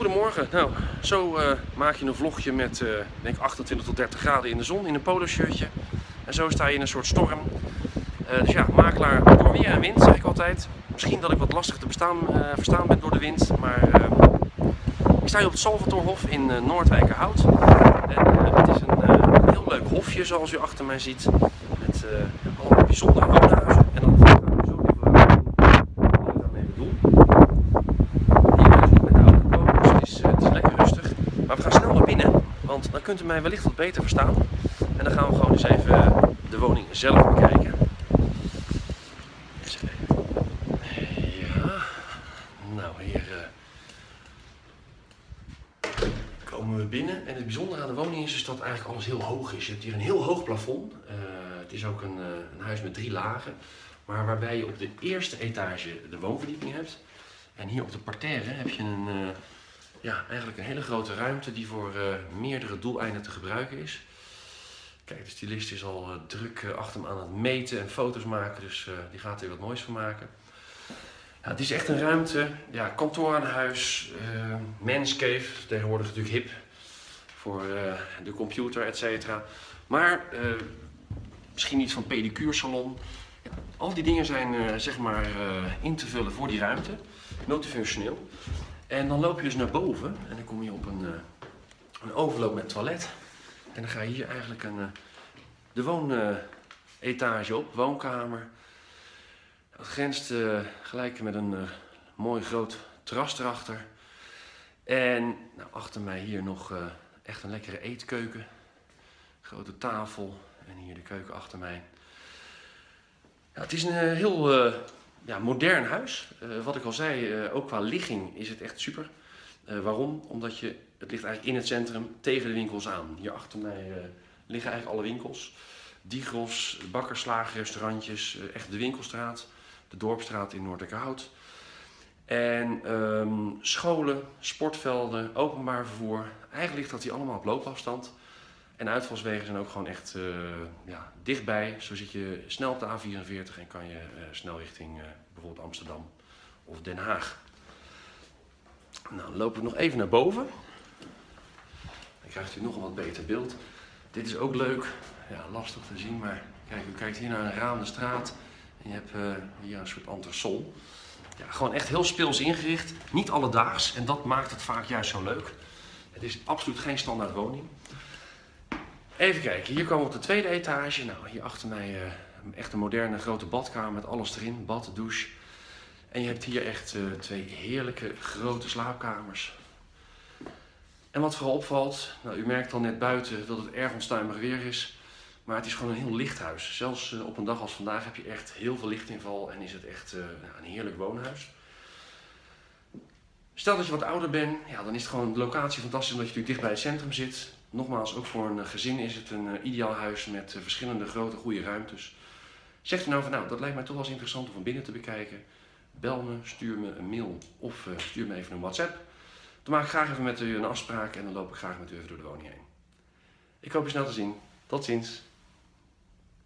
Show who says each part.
Speaker 1: Goedemorgen. Nou, zo eh, maak je een vlogje met uh, denk 28 tot 30 graden in de zon in een polo shirtje. En zo sta je in een soort storm. Uh, dus ja, makelaar door weer en wind zeg ik altijd. Misschien dat ik wat lastig te bestaan, verstaan ben door de wind, maar ik sta hier op het Salvatorhof in Noordwijkerhout. En het is een heel leuk hofje zoals u achter mij ziet. Met allemaal bijzondere woonhuizen. Dan kunt u mij wellicht wat beter verstaan. En dan gaan we gewoon eens even de woning zelf bekijken. Ja, nou hier uh, komen we binnen. En het bijzondere aan de woning is, dat eigenlijk alles heel hoog is. Je hebt hier een heel hoog plafond. Uh, het is ook een, een huis met drie lagen. Maar waarbij je op de eerste etage de woonverdieping hebt. En hier op de parterre heb je een ja, eigenlijk een hele grote ruimte die voor uh, meerdere doeleinden te gebruiken is. Kijk, de stylist is al uh, druk uh, achter hem aan het meten en foto's maken, dus die gaat er wat moois van maken. Ja, het is echt een ruimte, ja, kantoor aan huis, manscave, tegenwoordig natuurlijk hip voor de computer, et cetera. Maar misschien iets van pedicuursalon. Al die dingen zijn zeg maar in te vullen voor die ruimte, multifunctioneel. En dan loop je dus naar boven en dan kom je op een, uh, een overloop met toilet. En dan ga je hier eigenlijk een, uh, de woonetage op, woonkamer. Dat grenst uh, gelijk met een mooi groot terras erachter. En nou, achter mij hier nog echt een lekkere eetkeuken. Grote tafel en hier de keuken achter mij. Ja, het is een heel ja, modern huis. Uh, wat ik al zei, uh, ook qua ligging is het echt super. Uh, waarom? Omdat je, het ligt eigenlijk in het centrum tegen de winkels aan. Hier achter mij liggen eigenlijk alle winkels. Digros, bakkerslagen, restaurantjes, echt de winkelstraat. De dorpstraat in Noorderhout. En um, scholen, sportvelden, openbaar vervoer. Eigenlijk ligt dat hier allemaal op loopafstand. En uitvalswegen zijn ook gewoon echt uh, ja, dichtbij. Zo zit je snel op de A44 en kan je uh, snel richting uh, bijvoorbeeld Amsterdam of Den Haag. Nou, dan lopen we nog even naar boven. Dan krijgt u nog een wat beter beeld. Dit is ook leuk. Ja, lastig te zien, maar kijk, u kijkt hier naar een raam de straat. En je hebt hier een soort entresol. Ja, gewoon echt heel speels ingericht. Niet alledaags. En dat maakt het vaak juist zo leuk. Het is absoluut geen standaard woning. Even kijken, hier komen we op de tweede etage. Nou, hier achter mij uh, echt een moderne grote badkamer met alles erin. Bad, douche. En je hebt hier echt uh, twee heerlijke grote slaapkamers. En wat vooral opvalt, nou, u merkt al net buiten dat het erg onstuimig weer is. Maar het is gewoon een heel licht huis. Zelfs uh, op een dag als vandaag heb je echt heel veel lichtinval en is het echt een heerlijk woonhuis. Stel dat je wat ouder bent, ja, dan is het gewoon de locatie fantastisch omdat je natuurlijk dicht bij het centrum zit. Nogmaals, ook voor een eh, gezin is het een uh, ideaal huis met uh, verschillende grote goede ruimtes. Zegt u nou van nou, dat lijkt mij toch wel eens interessant om van binnen te bekijken. Bel me, stuur me een mail of stuur me even een WhatsApp. Dan maak ik graag even met u een afspraak en dan loop ik graag met u even door de woning heen. Ik hoop je snel te zien. Tot ziens.